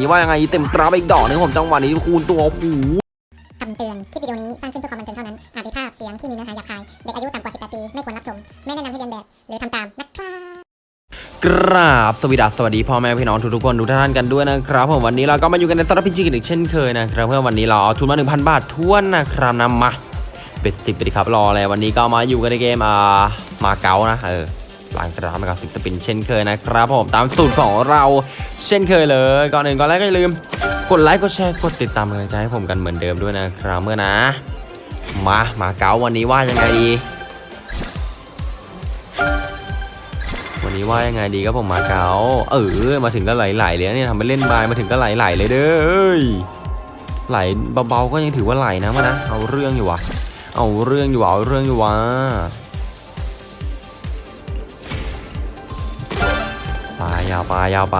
นี้ว่ายังไงเต็มกราฟอีกดอกนึงผมจังหวะนี้คูณตัวโอ้คำเตือน คลิปวิดีโอนี้สร้างขึ้นเพื่อความบันเทิงเท่านั้น อาจมีภาพเสียงที่มีเนื้อหาหยาบคาย เด็กอายุต่ำกว่า 18 ปี ไม่ควรรับชม ไม่แนะนำให้เรียนแบบ หรือทำตามนะครับกราบสวัสดีสวัสดีพ่อแม่พี่น้องทุกๆคนทุกท่านกันด้วยนะครับผมวันนี้เราก็มาอยู่กันในสารพิจิกันอีกเช่นเคยนะครับเพื่อวันนี้เราเอาทุนมา1,000 บาททวนนะครับนำมาเป็ดติดไปดิครับรออะไรวันนี้ก็มาอยู่กันในเกมอ่ามาเก๊านะเออ หลังกราฟมากับสิบสปินเช่นเคยนะครับผมตามสูตรของเราเช่นเคยเลย ก่อนอื่นก่อนแรกก็อย่าลืม กดไลค์กดแชร์กดติดตามกำลังใจให้ผมกันเหมือนเดิมด้วยนะครับเมื่อนะ มามาเก๊าวันนี้ว่ายังไงดีวันนี้ว่ายังไงดีครับผมมาเก๊าเออมาถึงก็ไหลๆเลยนะเนี่ยทำไปเล่นบายมาถึงก็ไหลๆเลยเด้อไหลเบาๆก็ยังถือว่าไหลนะมานะเอาเรื่องอยู่วะเอาเรื่องอยู่วะเอาเรื่องอยู่วะ ยาวไปยาวไป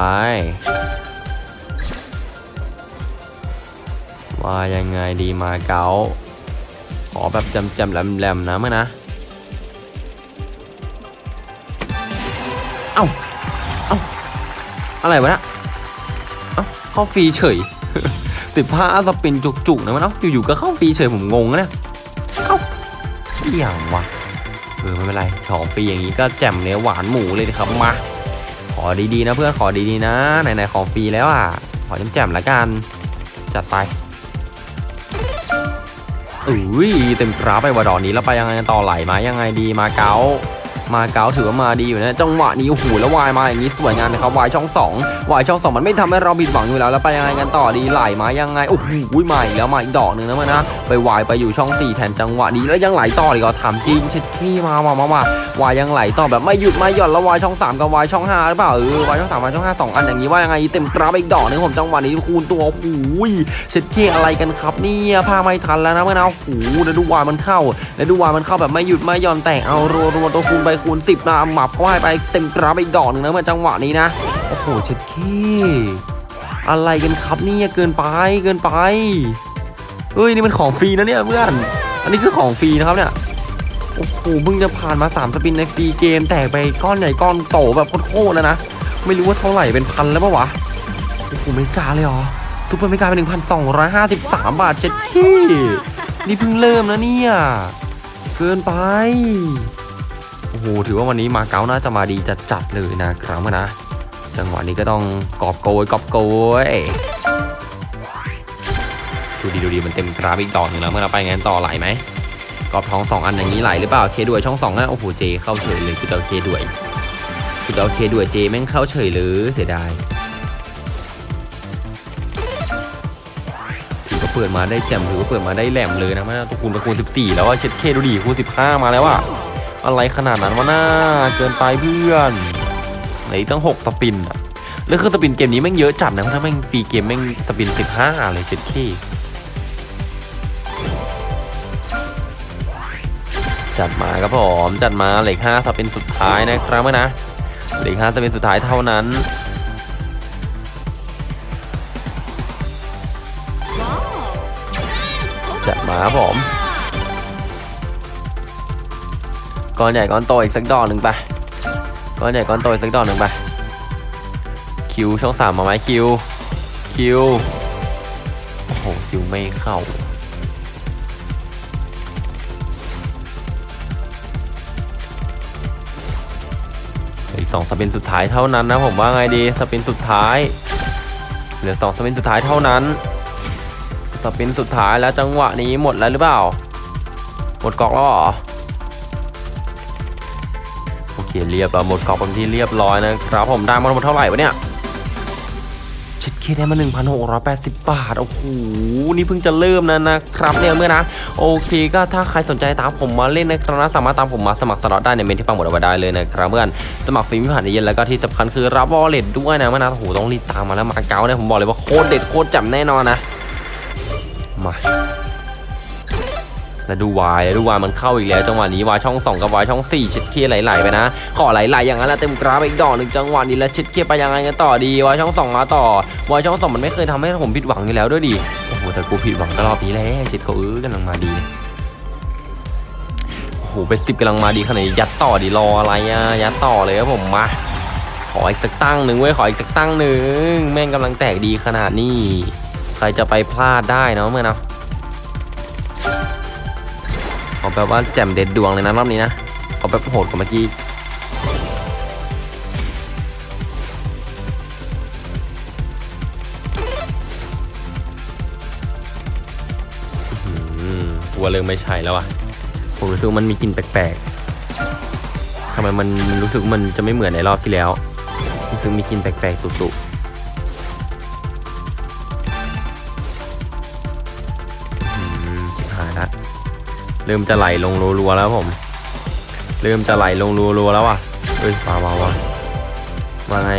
ว่ายังไงดีมาเก๊าขอแบบจำจำๆแหลมนะมานะ เอ้า เอ้า อะไรวะนะเอ้าเข้าฟรีเฉยสิบห้าสปินจุกๆนะมันเอ้าอยู่ๆก็เข้าฟรีเฉยผมงงนะเนี่ยเอ้าเอี่ยงวะเออไม่เป็นไรของฟรีอย่างนี้ก็แจ่มเนื้อหวานหมูเลยนะครับมา ขอดีๆนะเพื่อนขอดีๆนะไหนๆของฟรีแล้วอะขอแจ่มๆละกัน จัดไปอุ้ยเต็มกราฟไปวะดอกนี้แล้วไปยังไงต่อไหลมายังไงดีมาเก๊า มาเก๊าถือว่ามาดีอยู่นะจังหวะนี้โอ้โหแล้ววายมาอย่างนี้สวยงามนะครับวายช่องสองวายช่องสองมันไม่ทำให้เราผิดหวังอยู่แล้วแล้วไปยังไงกันต่อดีไหลมายังไงโอ้โหมาอีกแล้วมาอีกดอกหนึ่งนะมันนะไปวายไปอยู่ช่องสี่แทนจังหวะนี้แล้วยังไหลต่ออีกเหรอถามจริงช็ดขี้มามามามา วายยังไหลต่อแบบไม่หยุดไม่หย่อนแล้ววายช่องสามกับวายช่องห้าหรือเปล่าเออวายช่องสามวายช่องห้าสองอันอย่างนี้ว่ายังไงเต็มกราฟอีกดอกหนึงผมจังหวะนี้คูณตัวโอ้โหช็ดขี้อะไรกันครับเนี่ยพาไม่ทันแล้วนะเมื่อนะโอ้โหแล้วดูวายมันเข้า แล้วดูวายมันเข้าแบบไม่หยุดไม่หย่อนแต่เอารัวรัวๆตัวคูณไปคูณสิบนะหมับเข้าให้ไปเต็มกราฟอีกดอกหนึ่งนะเมื่อจังหวะนี้นะ โอ้โหเช็ดขี้อะไรกันครับเนี่ยเกินไปเกินไปเฮ้ยนี่มันของฟรีนะเนี่ยเพื่อน อันนี้คือของฟรีนะครับเนี่ยโอ้โหเพิ่งจะผ่านมา 3 spin ใน free game แตกไปก้อนใหญ่ก้อนโตแบบโคตรแล้วนะ ไม่รู้ว่าเท่าไหร่เป็นพันแล้วปะวะโอ้โหไม่กล้าเลยเหรอ super mega เป็นหนึ่งพันสองร้อยห้าสิบสามบาทเจ็ดที่นี่เพิ่งเริ่มนะเนี่ย เกินไป โหถือว่าวันนี้มาเก๊าน่าจะมาดีจัดจัดๆเลยนะครับนะ จังหวะนี้ก็ต้องกอบโกยกอบโกยดูดีดูดีมันเต็มกราฟอีกดอหนึ่งแล้วเมื่อเราไปงั้นต่อไหลไหมกอบท้องสองอันอย่างนี้ไหลหรือเปล่าเคด้วยช่องสองนะโอ้โหเจเข้าเฉยเลยคือเอาเคด้วยคือเอาเคด้วยเจแม่งเข้าเฉยเลยเสียดายถือว่าเปิดมาได้แจ่มถือว่าเปิดมาได้แหลมเลยนะมันตัวคูณไปคูณ14 แล้วว่าเช็ดเคดูดีคูณ15 มาแล้วอะ อะไรขนาดนั้นวะน่าเกินไปเพื่อนไหนตั้ง6สปินอะแล้วคือสปินเกมนี้แม่งเยอะจัดนะเพราะถ้าแม่งฟรีเกมแม่งสปิน15เลยเช็ดเคจัดมาครับผมจัดมาเหล็ก5สปินสุดท้ายนะครับเมื่อนะเหล็ก5สปินสุดท้ายเท่านั้นจัดมาครับผม ก้อนใหญ่ก้อนโตอีกสักดอกหนึ่งไปก้อนใหญ่ก้อนโตอีกสักดอกหนึ่งไปคิวช่องสามมาไหมคิวคิวโอ้โหคิวไม่เข้าอีกสองสปินสุดท้ายเท่านั้นนะผมว่าไงดีสปินสุดท้ายเหลือสองสปินสุดท้ายเท่านั้นสปินสุดท้ายแล้วจังหวะนี้หมดแล้วหรือเปล่าหมดกอกแล้วเหรอ เคเรียบร้อยหมดกอกเป็นที่เรียบร้อยนะครับ ผมได้มาทั้งหมดเท่าไหร่วะเนี่ยเช็ดเคได้มา 1,680 บาท โอ้โห นี่เพิ่งจะเริ่มนะนะครับเนี่ยเมื่อนะ โอเคก็ถ้าใครสนใจตามผมมาเล่นนะครับนะสามารถตามผมมาสมัครสล็อตได้ในเมนที่ฟังหมดเอาไว้ได้เลยนะครับเพื่อนสมัครฟรีไม่ผ่านเย็นแล้วก็ที่สำคัญคือรับวอลเล็ตด้วยนะเมื่อนะโอ้โหต้องรีบตามมาแล้วมาเก๊าเนี่ยผมบอกเลยว่าโคตรเด็ดโคตรจับแน่นอนนะ มา แล้วดูวายดูวายมันเข้าอีกแล้วจังหวะนี้วายช่อง2กับวายช่อง4เช็ดเคียไหลๆไปนะขอไหลๆอย่างนั้นแหละเต็มกราฟอีกดอกหนึ่งจังหวะนี้แล้วเช็ดเคียไปยังไงกันต่อดีวายช่อง2มาต่อวายช่อง2มันไม่เคยทำให้ผมผิดหวังอยู่แล้วด้วยดิโอ้โหแต่กูผิดหวังก็รอบนี้แหละเช็ดเขาเออกำลังมาดีโอ้โหเป็นสิบกำลังมาดีขนาดนี้ยัดต่อดีรออะไรอะยัดต่อเลยครับผมมาขออีกสักตั้งหนึ่งเว้ยขออีกสักตั้งหนึ่งแม่งกำลังแตกดีขนาดนี้ ใครจะไปพลาดได้เนาะเมื่อเนาะ เอาแบบว่าแจ่มเด็ดดวงเลยนะรอบนี้นะเอาแบบโหดกว่าเมื่อกี้กลัวเริ่มไม่ใช่แล้วอะผมรู้สึกมันมีกลิ่นแปลกๆทำไมมันรู้สึกมันจะไม่เหมือนในรอบที่แล้วรู้สึกมีกลิ่นแปลกๆตุๆ ริ่มจะไหลลงรัวๆแล้วผม เริ่มจะไหลลงรัวๆแล้วว่ะเอ้ยมามามามาไง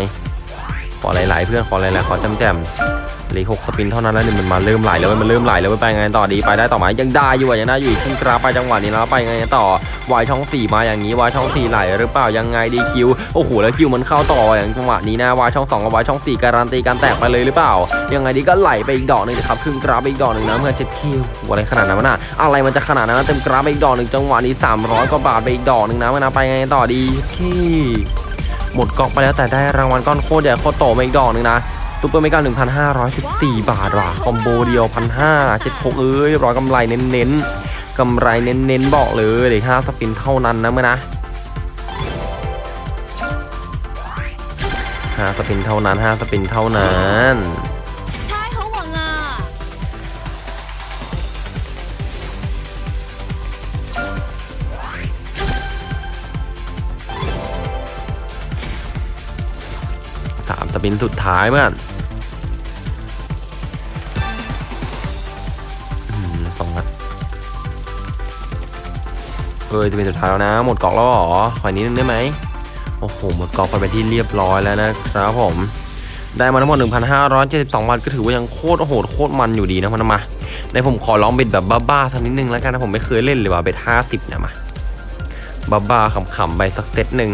ขอหลายๆเพื่อนขอหลายๆขอจำแจมๆ เหลือหกสปินเท่านั้นแล้วนี่มันมาเริ่มไหลแล้วมันเริ่มไหลแล้วเว้ยไปไงต่อดีไปได้ต่อไหมยังได้อยู่ยังได้อยู่ขึ้นกราไปจังหวะนี้แล้วไปไงต่อวายช่องสี่มาอย่างนี้วายช่องสี่ไหลหรือเปล่ายังไงดีคิวโอ้โหแล้วคิวมันเข้าต่ออย่างจังหวะนี้นะวายช่องสองกับวายช่องสี่การันตีการแตกไปเลยหรือเปล่า ยังไงดีก็ไหลไปอีกดอกหนึ่งครับครึ่งกราไปอีกดอกหนึ่งนะเมื่อเจ็ดคิวอะไรขนาดนั้นนะอะไรมันจะขนาดนั้นเต็มกราไปอีกดอกหนึ่งจังหวะนี้300กว่าบาทไปอีกดอกหนึ่งนะมันะไปไงต่อดีหมดกล่องไปแล้วแต่ได้รางวัลก้อนโคตรใหญ่โคตรโตมาอีกดอกหนึ่งนะ super mega 1,514 บาทว่ะ combo เดียวพันห้าเช็ดเข้เอ้ยร้อยกำไรเน้นๆกำไรเน้นๆบอกเลยเดี๋ยวห้า spin เท่านั้นนะเพื่อนนะห้า spin เท่านั้นห้า spin เท่านั้นสามสปินสุดท้ายเมื่อ เออจะเป็นสุดท้ายแล้วนะ หมดกล่องแล้วหรอขออีกนิดนึงได้ไหมโอ้โหหมดกล่องไปเป็นที่เรียบร้อยแล้วนะครับผม ได้มาทั้งหมด 1,572บาทก็ถือว่ายังโคตรโหดโคตรมันอยู่ดีนะมันมาในผมขอลองเบ็ดแบบบ้าๆสักนิดนึงแล้วกันนะผมไม่เคยเล่นเลยว่ะเบ็ด50เนี่ยมาบ้าๆขำๆไปสักเซตหนึ่ง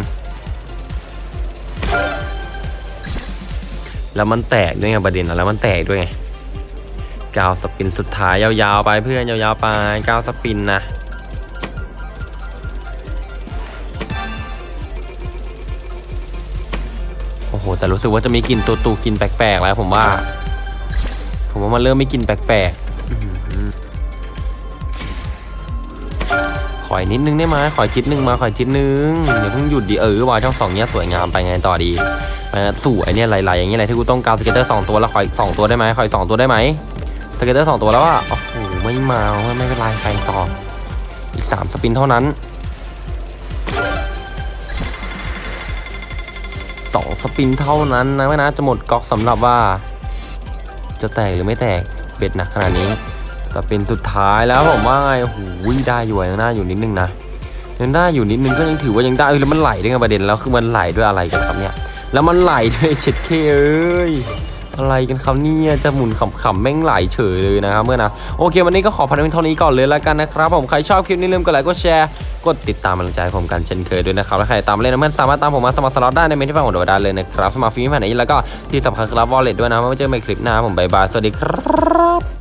แล้วมันแตกด้วยไงประเด็นอะแล้วมันแตกด้วยไงกาวสปินสุดท้ายยาวๆไปเพื่อนยาวๆไปกาวสปินนะ แต่รู้สึกว่าจะมีกลิ่นตัวตูกลิ่นแปลกๆแล้ว ผมว่า ผมว่ามันเริ่มไม่กลิ่นแปลกๆขออีกนิดนึงได้ไหมขออีกนิดนึงมาขออีกนิดนึงอย่าเพิ่งหยุดดิเออว่าช่องสองเนี้ยสวยงามไปไงต่อดีไปนะสวยเนี่ยหลๆอย่างเงี้ยอะไรที่กูต้องการ scatter สองตัวแล้วขออีกสองตัวได้ไหมขออีกสองตัวได้ไหม scatter สองตัวแล้วอะโอ้โหไม่มาไม่ไม่เป็นไรไปต่ออีกสาม spin เท่านั้น สอง spin เท่านั้นนะไม่นะจะหมดก๊อกสำหรับว่า จะแตกหรือไม่แตกเบ็ดหนักขนาดนี้สปินสุดท้ายแล้วผมว่าไงหูยได้อยู่ยังได้อยู่นิดนึงนะยังได้อยู่นิดนึงก็ยังถือว่ายังได้เออแล้วมันไหลด้วยไงประเด็นแล้วคือมันไหลด้วยอะไรกันครับเนี่ยแล้วมันไหลด้วยเช็ดเคเอ้ย อะไรกันครับเนี่ยจะหมุนขำๆแม่งไหลเฉยเลยนะครับเมื่อนะโอเค วันนี้ก็ขอพันเป็นเท่านี้ก่อนเลยแล้วกันนะครับผมใครชอบคลิปนี้ลืมกดไลค์กดแชร์กดติดตามกำลังใจผมกันเช่นเคยด้วยนะครับและใครตามเล่นนะเพื่อนสามารถตามผมมาสมัครสล็อตได้ในเมนที่ฟังของโดได้เลยนะครับสมัครฟรีไม่ผ่านไหนแล้วก็ที่สำคัญคือรับวอลเล็ตด้วยนะไม่ว่าเจอกันใหม่คลิปหน้าผมบายบายสวัสดีครับ